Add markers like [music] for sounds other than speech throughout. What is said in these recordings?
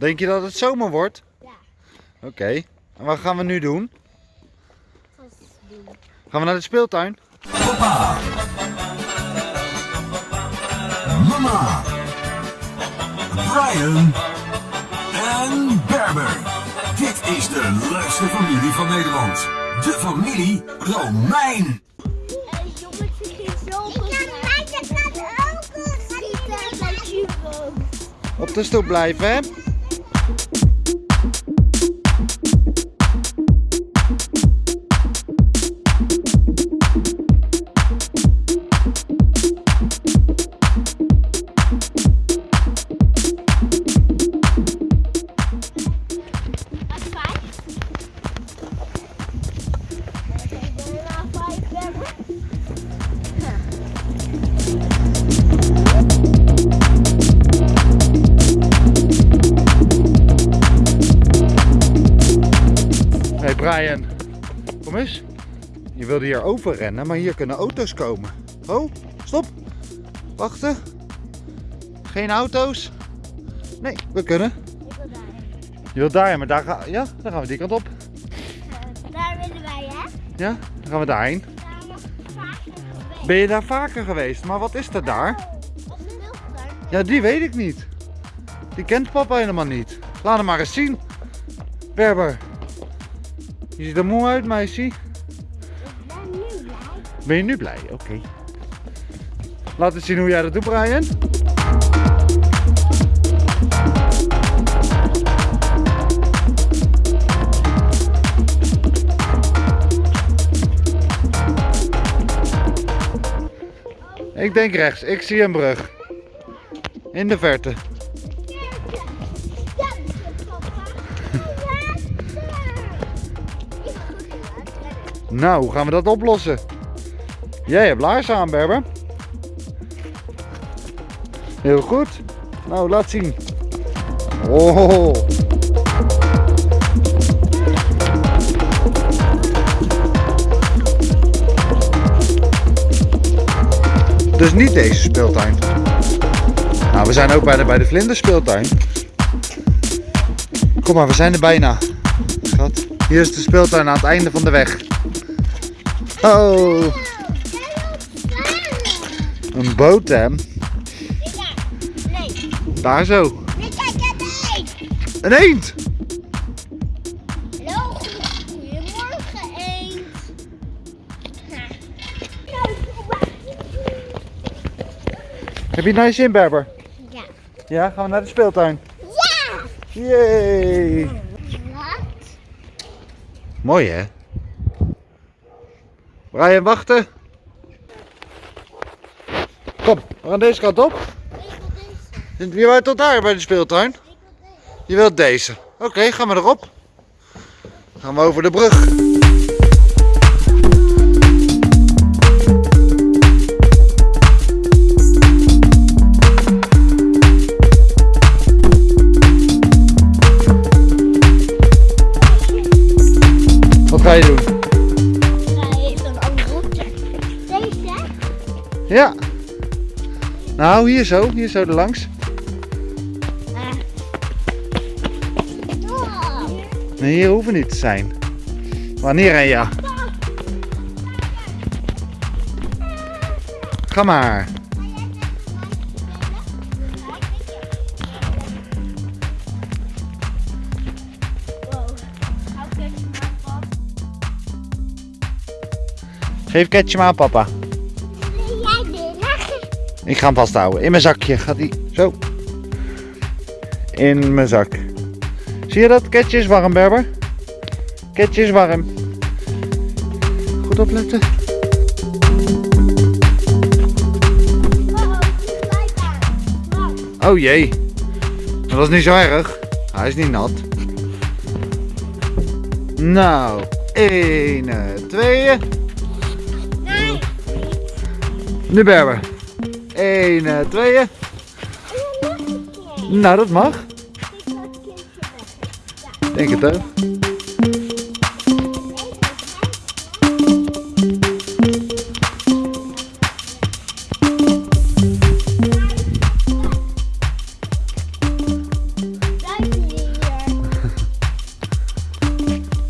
Denk je dat het zomer wordt? Ja. Oké. En wat gaan we nu doen? Gaan we naar de speeltuin? Papa. Mama. Brian. En Berber. Dit is de leukste familie van Nederland. De familie Romein. Op de stoep blijven, hè? Brian, kom eens. Je wilde hier overrennen, maar hier kunnen auto's komen. Oh, stop. Wachten. Geen auto's? Nee, we kunnen. Ik wil daarheen. Je wilt daar, maar daar, ga, ja, dan gaan we die kant op. Eh, Daar willen wij, hè? Ja, dan gaan we daarheen. Daar nog vaker geweest. Ben je daar vaker geweest? Maar wat is er daar? Speeltuin. Ja, die weet ik niet. Die kent papa helemaal niet. Laat hem maar eens zien. Berber. Je ziet er moe uit, meisje. Ik ben nu blij. Ben je nu blij? Oké. Laat eens zien hoe jij dat doet, Brian. Ik denk rechts. Ik zie een brug. In de verte. Nou, hoe gaan we dat oplossen? Jij hebt laarzen aan, Berber. Heel goed. Nou, laat zien. Oh. Dus niet deze speeltuin. Nou, we zijn ook bij de, bij de vlinderspeeltuin. Kom maar, we zijn er bijna. Schat. Hier is de speeltuin aan het einde van de weg. Oh, een boot hè. Nee. Daar zo. Nee, kijk, het is. Een eend. Hallo, goedemorgen eend. Heb je nice in, Berber? Ja. Ja, gaan we naar de speeltuin. Ja! Yay. Wat? Mooi hè? Brian, wachten. Kom, we gaan deze kant op. Wie wou tot daar bij de speeltuin? Ik wil deze. Je wilt deze. Oké, gaan we erop. Gaan we over de brug. Nou, hier zo. Hier zo erlangs. Oh. Nee, hier hoeven niet te zijn. Wanneer en ja? Ga maar. Geef Ketje maar aan papa. Ik ga hem vasthouden. In mijn zakje gaat hij. Zo. In mijn zak. Zie je dat? Ketje is warm, Berber. Ketje is warm. Goed opletten. Oh jee. Dat is niet zo erg. Hij is niet nat. Nou, 1, 2. Nee. Nu Berber. Eén, eh, tweeën. Nou, dat mag. Denk het ook.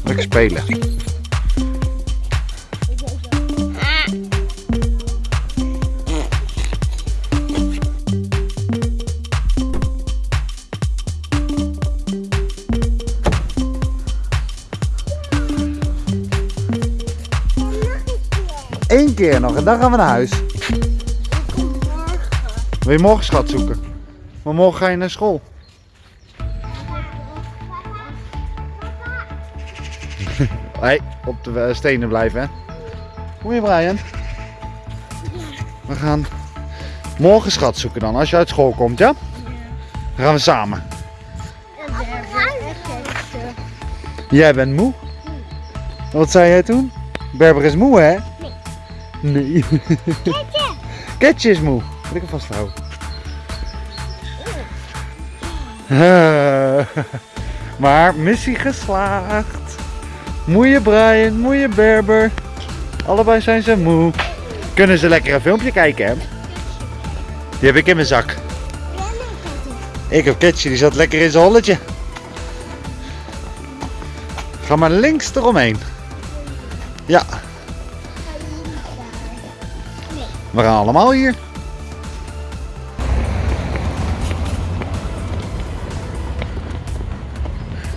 Lekker spelen. Keer nog en dan gaan we naar huis. Wil je morgen schat zoeken? Maar morgen ga je naar school. [laughs] Hey, op de eh, stenen blijven hè. Kom je Brian? We gaan morgen schat zoeken dan, als je uit school komt, ja? Dan gaan we samen. Jij bent moe? Wat zei jij toen? Berber is moe, hè? Nee. Ketje. Ketje is moe. Moet ik hem vasthouden? Eh, maar missie geslaagd. Moeie Brian, moeie Berber. Allebei zijn ze moe. Kunnen ze lekker een filmpje kijken, hè? Die heb ik in mijn zak. Ik heb Ketje, die zat lekker in zijn holletje. Ga maar links eromheen. Ja, we gaan allemaal hier.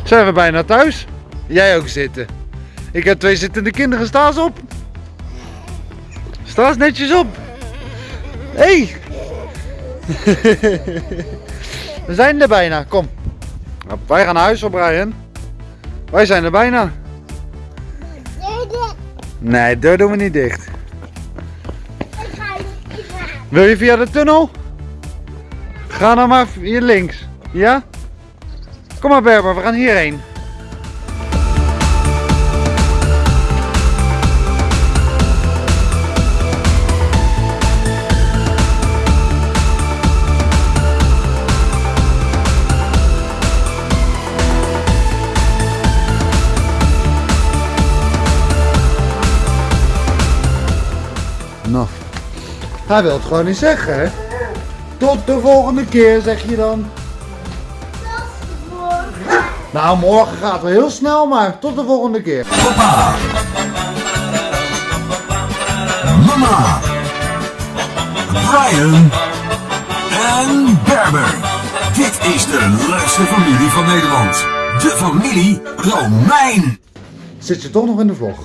Zijn we bijna thuis? Jij ook zitten. Ik heb twee zittende kinderen. Sta eens op. Sta eens netjes op. Hé. Hey. [laughs] we zijn er bijna. Kom. Nou, wij gaan naar huis, hoor, Brian. Wij zijn er bijna. Nee, de deur doen we niet dicht. Wil je via de tunnel? Ga dan maar hier links. Ja? Kom maar Berber, we gaan hierheen. Nou, hij wil het gewoon niet zeggen, hè? Tot de volgende keer, zeg je dan. Nou, morgen gaat wel heel snel, maar tot de volgende keer. Papa. Mama. Brian. En Berber. Dit is de leukste familie van Nederland. De familie Romein. Zit je toch nog in de vlog?